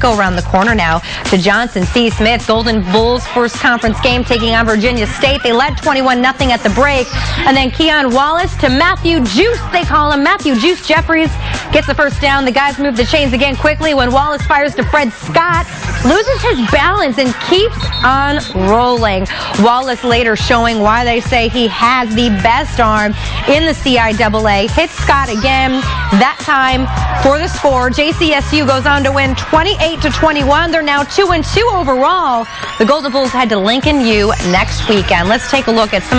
go around the corner now to Johnson C. Smith. Golden Bulls first conference game taking on Virginia State. They led 21 0 at the break. And then Keon Wallace to Matthew Juice, they call him. Matthew Juice Jeffries gets the first down. The guys move the chains again quickly when Wallace fires to Fred Scott. Loses his balance and keeps on rolling. Wallace later showing why they say he has the best arm in the CIAA. Hits Scott again, that time for the score. JCSU goes on to win 28 to 21. They're now 2 and 2 overall. The Golden Bulls head to Lincoln U next weekend. Let's take a look at some